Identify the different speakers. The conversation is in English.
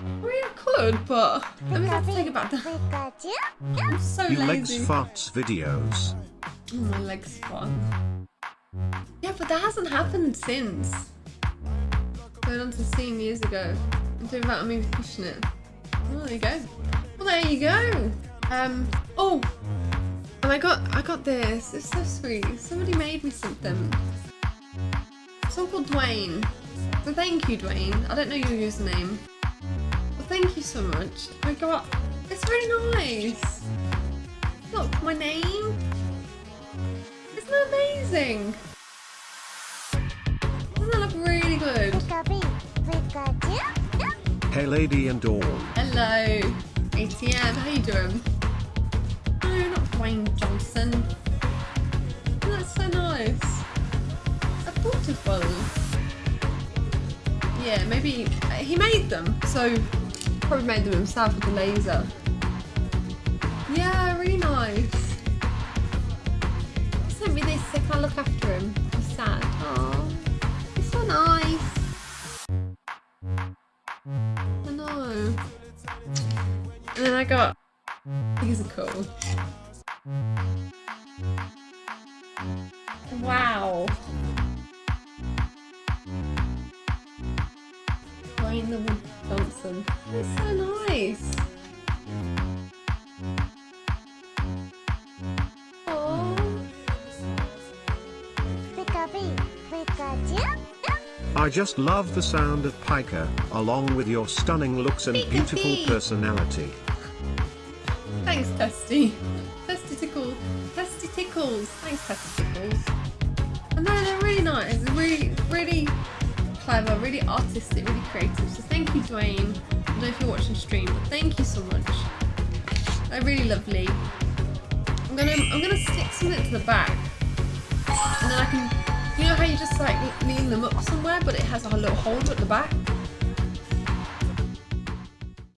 Speaker 1: Mean, could, but let me have to take it back down. I'm so
Speaker 2: You
Speaker 1: lazy.
Speaker 2: legs farts videos.
Speaker 1: Oh, my leg's fun. Yeah, but that hasn't happened since. Going on to scene years ago. I'm Doing that me pushing it. Oh, there you go. Well, there you go. Um. Oh, and I got I got this. It's so sweet. Somebody made me something. Someone called Dwayne. So thank you, Dwayne. I don't know your username. But thank you so much. I got. It's really nice. Look, my name. Isn't that amazing? Doesn't that look really good?
Speaker 2: Hey lady and all.
Speaker 1: Hello, ATM. How you doing? No, not Dwayne Johnson. Oh, that's so nice. A beautiful. Yeah, maybe he made them, so probably made them himself with the laser. Yeah, really nice. He sent me this so I can look after him. He's sad. Oh, he's so nice. I know. And then I got these are cool. Wow. Dwayne the Wood Johnson. That's so nice.
Speaker 2: I just love the sound of Piker, along with your stunning looks and
Speaker 1: Pika
Speaker 2: beautiful
Speaker 1: Pee.
Speaker 2: personality.
Speaker 1: Thanks, Testy. Testy tickles. Testy tickles. Thanks, Testy tickles. And then they're really nice. Clever, really artistic, really creative. So thank you, Dwayne. I don't know if you're watching stream, but thank you so much. They're really lovely. I'm gonna, I'm gonna stick something to the back, and then I can, you know how you just like lean them up somewhere, but it has a little holder at the back.